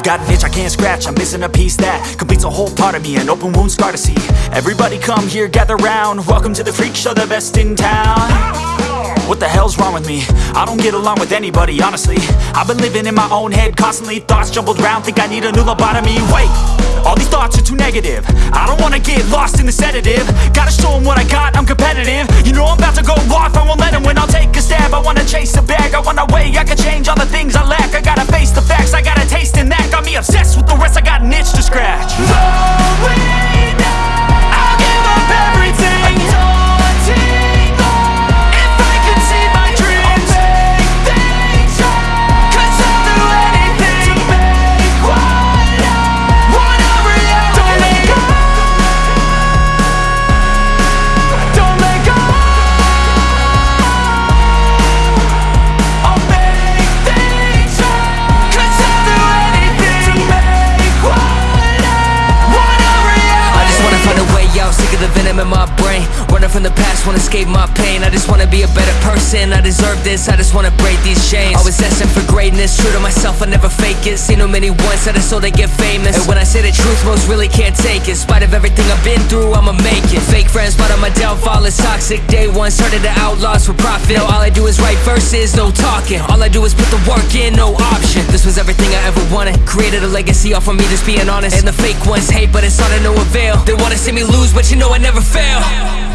I've got an itch I can't scratch, I'm missing a piece that Completes a whole part of me, an open wound scar to see. Everybody come here, gather round. Welcome to the freak show, the best in town. What the hell's wrong with me? I don't get along with anybody, honestly. I've been living in my own head constantly Thoughts jumbled round, think I need a new lobotomy. Wait, all these thoughts are too negative. I don't wanna get lost in the sedative. Gotta show 'em what I got, I'm competitive. You know I'm about to go off, I won't let 'em win. I'll take a stab, I wanna chase a bag I wanna weigh, I can change all the things I lack scratch escape my pain. I just wanna be a better person, I deserve this. I just wanna break these chains. Always destined for greatness, true to myself, I never fake it. Seen too many once, I just so they get famous. And when I say the truth, most really can't take it. In spite of everything I've been through, I'ma make it. Fake friends, but my downfall. Is toxic. Day one, started to outlaws for profit. Now all I do is write verses, no talking. All I do is put the work in, no option. This was everything I ever wanted. Created a legacy off of me, just being honest. And the fake ones hate, but it's all to no avail They wanna see me lose, but you know I never fail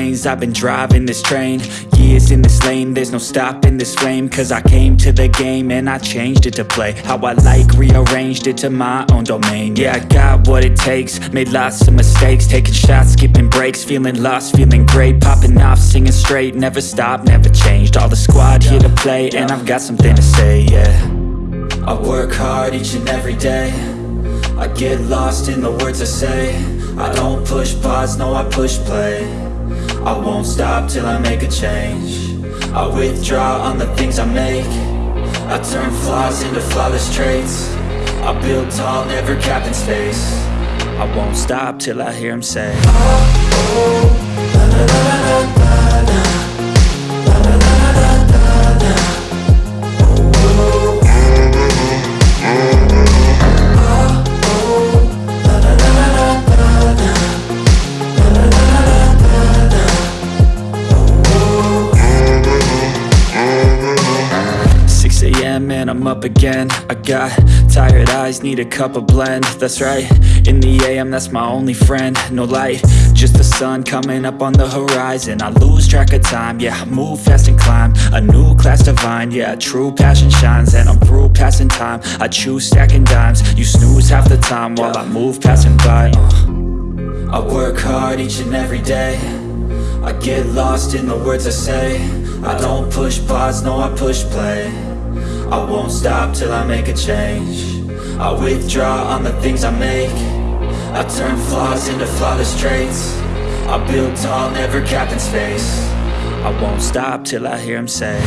I've been driving this train. Years in this lane, there's no stopping this flame. Cause I came to the game and I changed it to play. How I like, rearranged it to my own domain. Yeah, I got what it takes, made lots of mistakes. Taking shots, skipping breaks, feeling lost, feeling great. Popping off, singing straight, never stopped, never changed. All the squad here to play and I've got something to say, yeah. I work hard each and every day. I get lost in the words I say. I don't push pause, no I push play I won't stop till I make a change. I withdraw on the things I make. I turn flaws into flawless traits. I build tall, never capped in space. I won't stop till I hear him say ah, oh, Six up again. I got tired eyes, need a cup of blend. That's right, in the AM that's my only friend. No light, just the sun coming up on the horizon. I lose track of time, yeah I move fast and climb. A new class divine, yeah true passion shines. And I'm through passing time, I choose stacking dimes. You snooze half the time while I move passing by. Uh. I work hard each and every day. I get lost in the words I say. I don't push pause, no I push play I won't stop till I make a change I withdraw on the things I make I turn flaws into flawless traits I build tall, never capped in space I won't stop till I hear him say